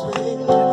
Christmas.